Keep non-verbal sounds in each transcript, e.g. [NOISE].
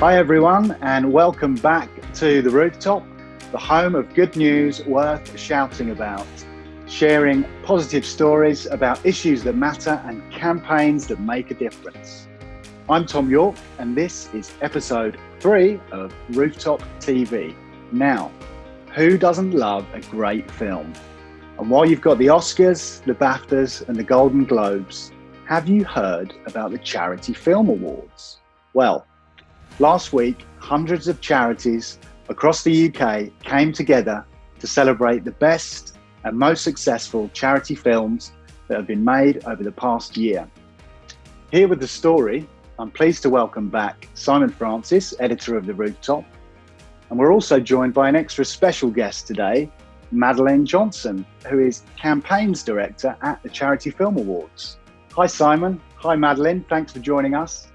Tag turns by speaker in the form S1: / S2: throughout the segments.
S1: Hi, everyone, and welcome back to The Rooftop, the home of good news worth shouting about, sharing positive stories about issues that matter and campaigns that make a difference. I'm Tom York, and this is episode three of Rooftop TV. Now, who doesn't love a great film? And while you've got the Oscars, the BAFTAs, and the Golden Globes, have you heard about the Charity Film Awards? Well, Last week, hundreds of charities across the UK came together to celebrate the best and most successful charity films that have been made over the past year. Here with the story, I'm pleased to welcome back Simon Francis, editor of The Rooftop. And we're also joined by an extra special guest today, Madeline Johnson, who is campaigns director at the Charity Film Awards. Hi, Simon. Hi, Madeline. Thanks for joining us.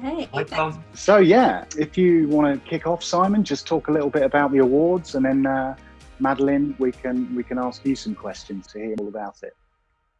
S2: Hey. Hi,
S1: So yeah, if you want to kick off, Simon, just talk a little bit about the awards, and then uh, Madeline, we can we can ask you some questions to hear all about it.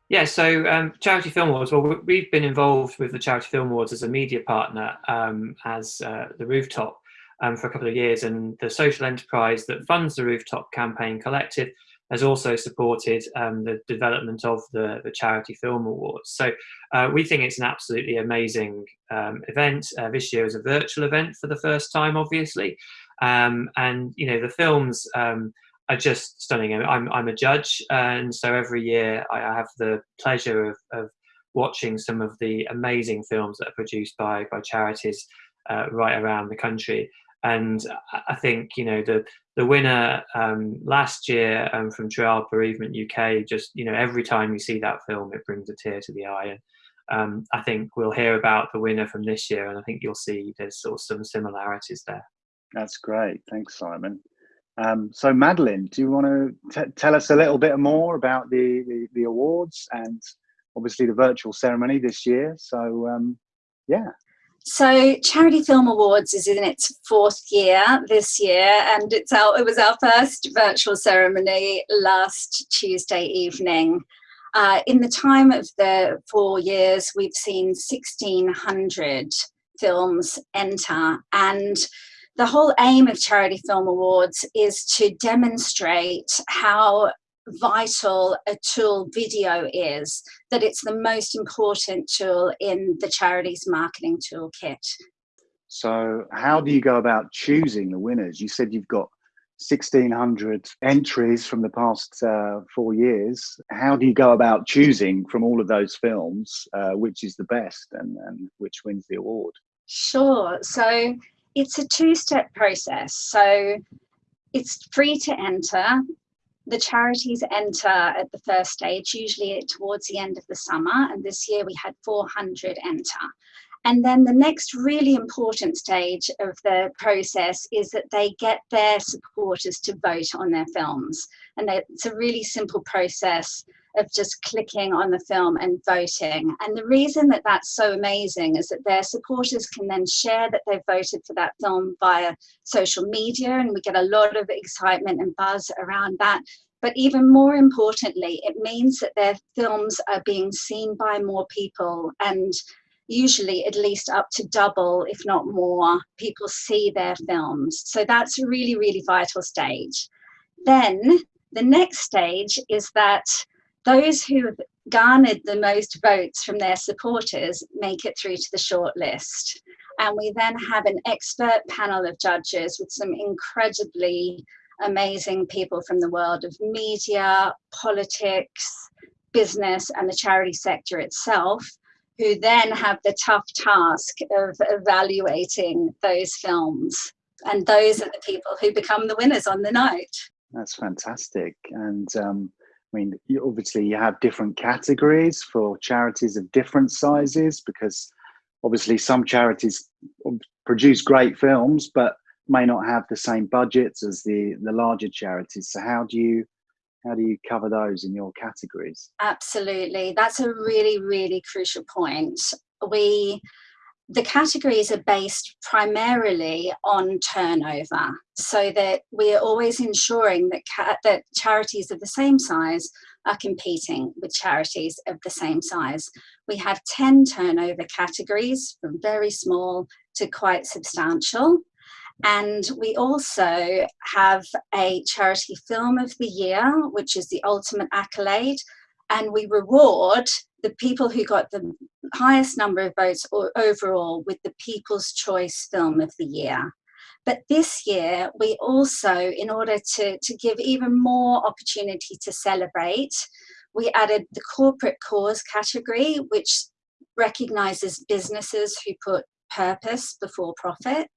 S2: Yeah, so um, Charity Film Awards, well, we've been involved with the Charity Film Awards as a media partner um, as uh, the Rooftop um, for a couple of years, and the social enterprise that funds the Rooftop Campaign Collective has also supported um, the development of the, the Charity Film Awards. So uh, we think it's an absolutely amazing um, event. Uh, this year is a virtual event for the first time, obviously. Um, and, you know, the films um, are just stunning. I'm, I'm a judge, and so every year I, have the pleasure of, of, watching some of the amazing films that are produced by, by charities uh, right around the country. And I think, you know, the, the winner um, last year um, from Child Bereavement UK, just, you know, every time you see that film, it brings a tear to the eye. And um, I think we'll hear about the winner from this year, and I think you'll see there's sort of some similarities there.
S1: That's great. Thanks, Simon. Um, so, Madeline, do you want to tell us a little bit more about the, the, the, awards and obviously the virtual ceremony this year? So, um, yeah.
S3: So Charity Film Awards is in its fourth year this year, and it's our, it was our first virtual ceremony last Tuesday evening. Uh, in the time of the four years, we've seen 1,600 films enter, and the whole aim of Charity Film Awards is to demonstrate how vital a tool video is, that it's the most important tool in the charity's marketing toolkit.
S1: So how do you go about choosing the winners? You said you've got 1600 entries from the past uh, four years. How do you go about choosing from all of those films uh, which is the best and, and which wins the award?
S3: Sure. So it's a two-step process. So it's free to enter the charities enter at the first stage, usually towards the end of the summer, and this year we had 400 enter. And then the next really important stage of the process is that they get their supporters to vote on their films. And it's a really simple process of just clicking on the film and voting. And the reason that that's so amazing is that their supporters can then share that they've voted for that film via social media, and we get a lot of excitement and buzz around that. But even more importantly, it means that their films are being seen by more people and usually at least up to double, if not more, people see their films. So that's a really, really vital stage. Then the next stage is that those who have garnered the most votes from their supporters make it through to the short list. And we then have an expert panel of judges with some incredibly amazing people from the world of media, politics, business, and the charity sector itself, who then have the tough task of evaluating those films. And those are the people who become the winners on the night.
S1: That's fantastic. And um, I mean, you, obviously, you have different categories for charities of different sizes because obviously some charities produce great films, but may not have the same budgets as the the larger charities. So how do you how do you cover those in your categories?
S3: Absolutely, that's a really really crucial point. We the categories are based primarily on turnover so that we're always ensuring that, that charities of the same size are competing with charities of the same size. We have 10 turnover categories from very small to quite substantial. And we also have a charity film of the year, which is the ultimate accolade. And we reward the people who got the highest number of votes overall with the People's Choice Film of the Year. But this year, we also, in order to, to give even more opportunity to celebrate, we added the corporate cause category, which recognizes businesses who put purpose before profit.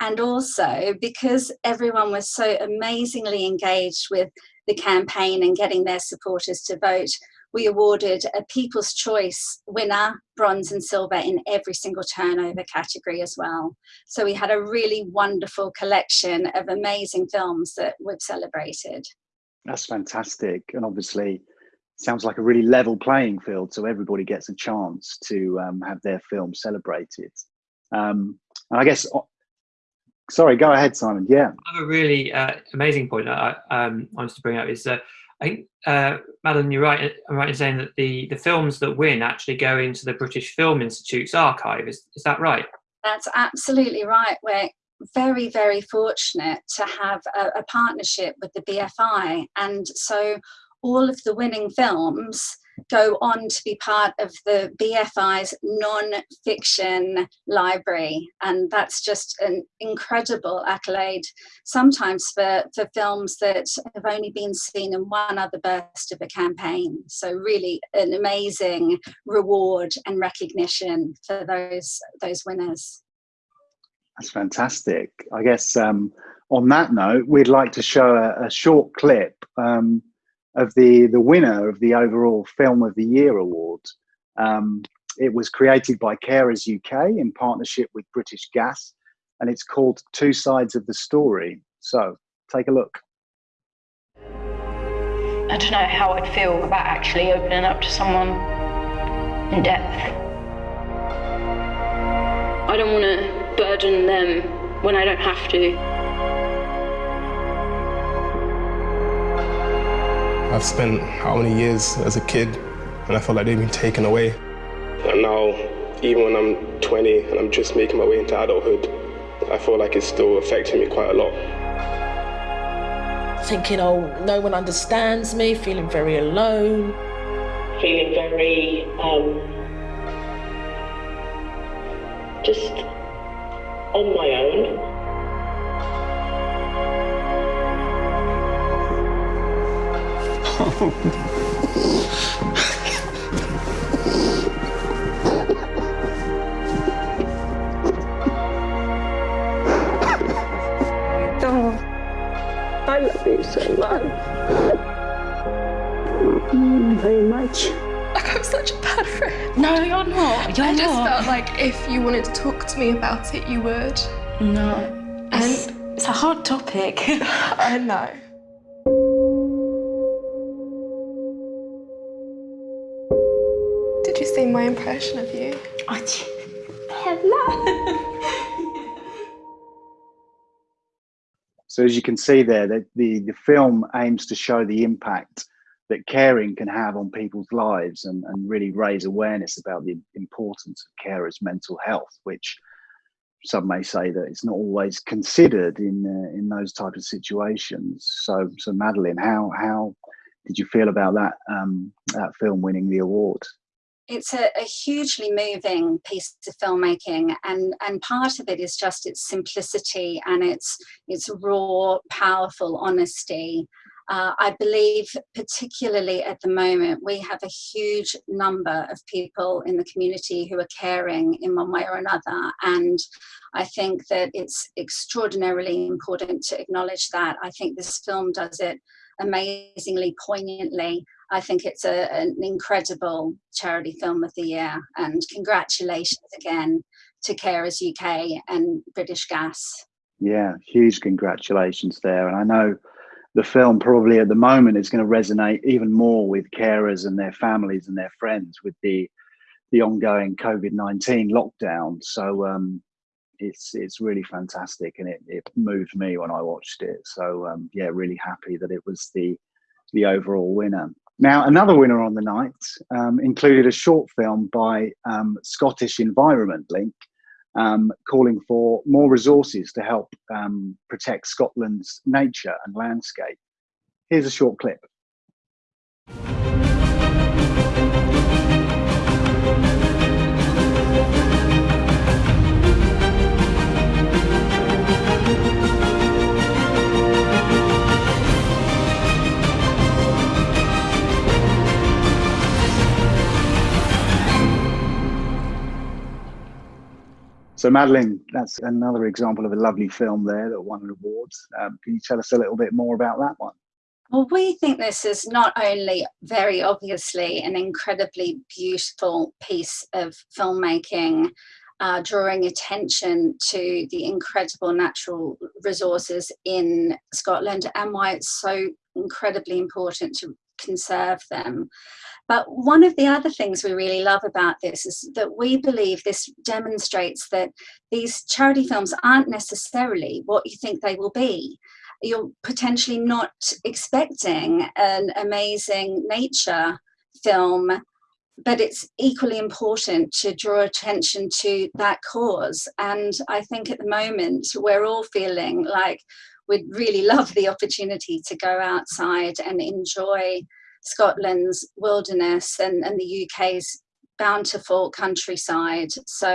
S3: And also because everyone was so amazingly engaged with the campaign and getting their supporters to vote, we awarded a People's Choice winner, bronze and silver in every single turnover category as well. So we had a really wonderful collection of amazing films that we've celebrated.
S1: That's fantastic. And obviously sounds like a really level playing field. So everybody gets a chance to um, have their film celebrated. Um, and I guess sorry, go ahead, Simon. Yeah.
S2: I have a really uh, amazing point I um, wanted to bring up is uh, I think, uh, Madeline, you're right, I'm right in saying that the, the films that win actually go into the British Film Institute's archive. Is, is that right?
S3: That's absolutely right. We're very, very fortunate to have a, a partnership with the BFI. And so all of the winning films go on to be part of the BFI's non-fiction library. And that's just an incredible accolade, sometimes for, for films that have only been seen in one other burst of a campaign. So really an amazing reward and recognition for those, those winners.
S1: That's fantastic. I guess um, on that note, we'd like to show a, a short clip um, of the, the winner of the overall Film of the Year award. Um, it was created by Carers UK in partnership with British Gas, and it's called Two Sides of the Story. So take a look.
S4: I don't know how I'd feel about actually opening up to someone in depth. I don't want to burden them when I don't have to.
S5: I've spent how many years as a kid and I felt like they've been taken away.
S6: And now, even when I'm 20 and I'm just making my way into adulthood, I feel like it's still affecting me quite a lot.
S7: Thinking, oh, no one understands me, feeling very alone.
S8: Feeling very, um, just on my own.
S9: Oh, I love you so much. Very much.
S10: Like I'm such a bad friend.
S7: No, you're not. You're
S10: I just
S7: not.
S10: felt like if you wanted to talk to me about it, you would.
S7: No.
S10: And
S7: It's, it's a hard topic. [LAUGHS]
S10: I know. My impression of you?
S1: hello [LAUGHS] So as you can see there, the, the, the film aims to show the impact that caring can have on people's lives and, and really raise awareness about the importance of carers' mental health, which some may say that it's not always considered in uh, in those type of situations. So, so Madeline, how how did you feel about that um, that film winning the award?
S3: It's a, a, hugely moving piece of filmmaking and and part of it is just its simplicity and its its raw powerful honesty. Uh, I believe particularly at the moment we have a huge number of people in the community who are caring in one way or another and I think that it's extraordinarily important to acknowledge that. I think this film does it amazingly poignantly I think it's a, an incredible charity film of the year and congratulations again to Carers UK and British Gas.
S1: Yeah, huge congratulations there. And I know the film probably at the moment is going to resonate even more with carers and their families and their friends with the the ongoing COVID-19 lockdown. So um, it's it's really fantastic and it, it moved me when I watched it. So um, yeah, really happy that it was the the overall winner. Now, another winner on the night um, included a short film by um, Scottish Environment Link um, calling for more resources to help um, protect Scotland's nature and landscape. Here's a short clip. So, Madeline, that's another example of a lovely film there that won an award. Um, can you tell us a little bit more about that one?
S3: Well, we think this is not only very obviously an incredibly beautiful piece of filmmaking, uh, drawing attention to the incredible natural resources in Scotland and why it's so incredibly important to conserve them. But one of the other things we really love about this is that we believe this demonstrates that these charity films aren't necessarily what you think they will be. You're potentially not expecting an amazing nature film, but it's equally important to draw attention to that cause. And I think at the moment we're all feeling like we'd really love the opportunity to go outside and enjoy Scotland's wilderness and, and the UK's bountiful countryside. So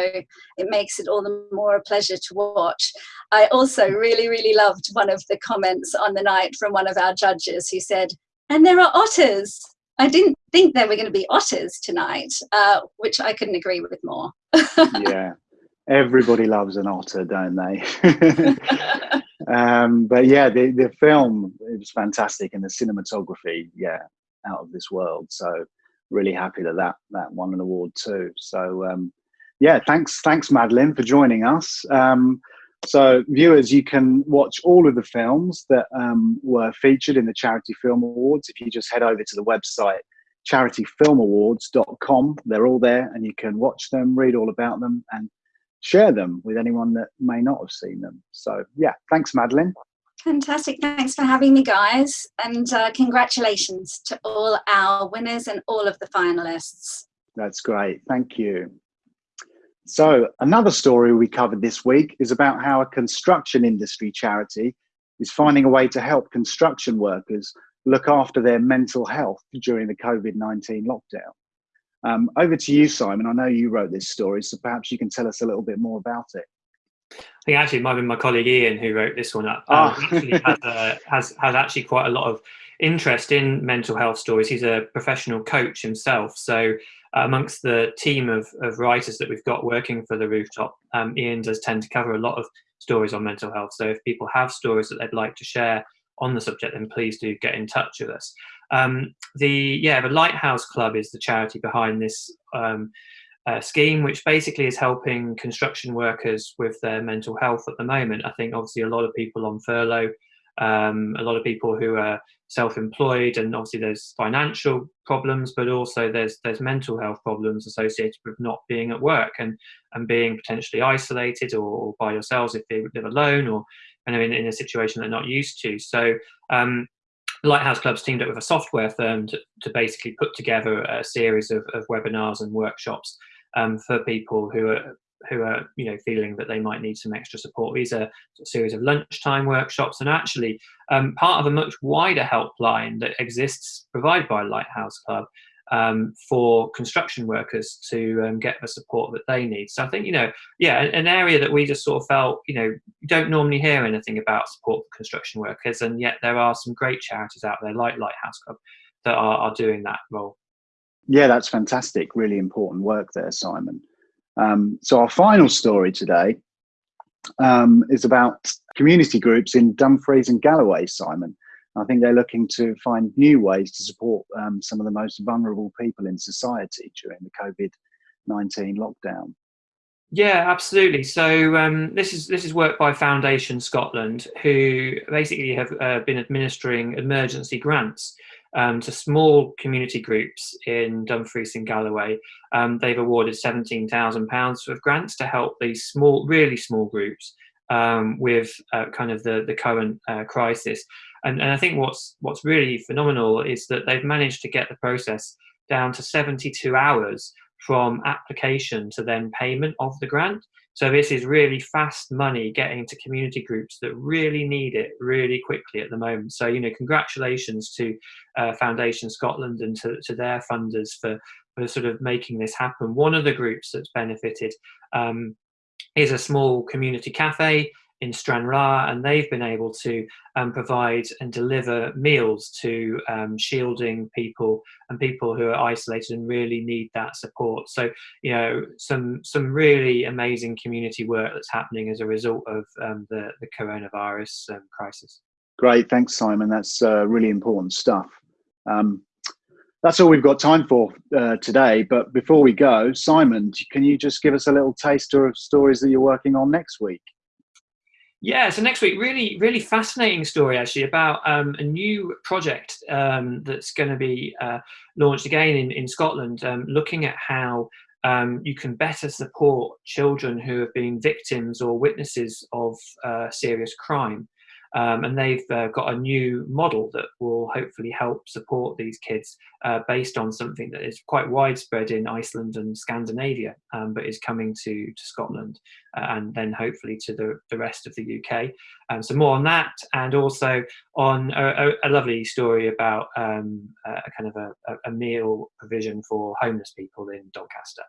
S3: it makes it all the more a pleasure to watch. I also really, really loved one of the comments on the night from one of our judges who said, and there are otters. I didn't think there were going to be otters tonight, uh, which I couldn't agree with more. [LAUGHS]
S1: yeah, everybody loves an otter, don't they? [LAUGHS] [LAUGHS] um, but yeah, the, the film, it was fantastic and the cinematography, yeah, out of this world. So really happy that that, that won an award too. So um, yeah, thanks, thanks Madeline for joining us. Um, so viewers, you can watch all of the films that um, were featured in the Charity Film Awards. If you just head over to the website charityfilmawards.com, they're all there and you can watch them, read all about them and share them with anyone that may not have seen them. So yeah, thanks Madeline.
S3: Fantastic. Thanks for having me, guys. And uh, congratulations to all our winners and all of the finalists.
S1: That's great. Thank you. So, another story we covered this week is about how a construction industry charity is finding a way to help construction workers look after their mental health during the COVID 19 lockdown. Um, over to you, Simon. I know you wrote this story, so perhaps you can tell us a little bit more about it.
S2: I think actually it might been my colleague Ian who wrote this one up. Um, oh. actually has, uh, has, has actually quite a lot of interest in mental health stories. He's a professional coach himself. So uh, amongst the team of, of writers that we've got working for the rooftop, um, Ian does tend to cover a lot of stories on mental health. So if people have stories that they'd like to share on the subject, then please do get in touch with us. Um, the yeah, the Lighthouse Club is the charity behind this um, uh, scheme, which basically is helping construction workers with their mental health at the moment. I think obviously a lot of people on furlough, um, a lot of people who are self-employed, and obviously there's financial problems, but also there's there's mental health problems associated with not being at work and and being potentially isolated or, or by yourselves if they live alone or in, in a situation they're not used to. So um, Lighthouse Club's teamed up with a software firm to, to basically put together a series of, of webinars and workshops um, for people who are who are you know feeling that they might need some extra support. These are a series of lunchtime workshops and actually um, part of a much wider helpline that exists provided by Lighthouse Club um, for construction workers to um, get the support that they need. So I think you know yeah an area that we just sort of felt you know you don't normally hear anything about support for construction workers and yet there are some great charities out there like Lighthouse Club that are, are doing that role.
S1: Yeah, that's fantastic. Really important work there, Simon. Um, so our final story today um, is about community groups in Dumfries and Galloway, Simon. I think they're looking to find new ways to support um, some of the most vulnerable people in society during the COVID-19 lockdown.
S2: Yeah, absolutely. So um, this is this is work by Foundation Scotland, who basically have uh, been administering emergency grants um, to small community groups in Dumfries and Galloway. Um, they've awarded £17,000 of grants to help these small, really small groups um, with uh, kind of the, the current uh, crisis. And, and I think what's, what's really phenomenal is that they've managed to get the process down to 72 hours from application to then payment of the grant. So this is really fast money getting to community groups that really need it really quickly at the moment. So, you know, congratulations to uh, Foundation Scotland and to, to their funders for, for sort of making this happen. One of the groups that's benefited um, is a small community cafe in Stranraer, and they've been able to um, provide and deliver meals to um, shielding people and people who are isolated and really need that support. So, you know, some some really amazing community work that's happening as a result of um, the the coronavirus um, crisis.
S1: Great, thanks, Simon. That's uh, really important stuff. Um, that's all we've got time for uh, today. But before we go, Simon, can you just give us a little taster of stories that you're working on next week?
S2: Yeah, so next week, really, really fascinating story actually about um, a new project um, that's going to be uh, launched again in, in Scotland, um, looking at how um, you can better support children who have been victims or witnesses of uh, serious crime. Um, and they've uh, got a new model that will hopefully help support these kids uh, based on something that is quite widespread in Iceland and Scandinavia, um, but is coming to, to Scotland uh, and then hopefully to the, the rest of the UK. Um, so more on that and also on a, a, a lovely story about um, a kind of a, a, meal provision for homeless people in Doncaster.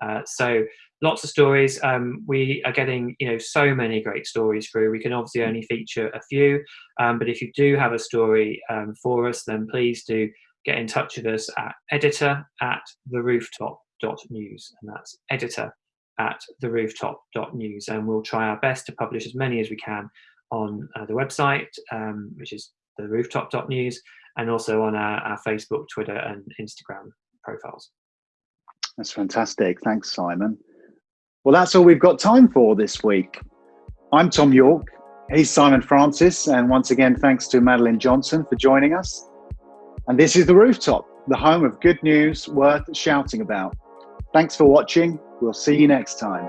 S2: Uh, so lots of stories. Um, we are getting, you know, so many great stories through. We can obviously only feature a few, um, but if you do have a story um, for us, then please do get in touch with us at editor at the rooftop.news. And that's editor at the rooftop.news. And we'll try our best to publish as many as we can on uh, the website, um, which is the rooftop.news, and also on our, our Facebook, Twitter, and Instagram profiles.
S1: That's fantastic. Thanks, Simon. Well, that's all we've got time for this week. I'm Tom York. He's Simon Francis. And once again, thanks to Madeline Johnson for joining us. And this is The Rooftop, the home of good news worth shouting about. Thanks for watching. We'll see you next time.